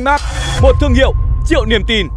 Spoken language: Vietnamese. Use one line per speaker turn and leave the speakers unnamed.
Vinmart, một thương hiệu triệu niềm tin.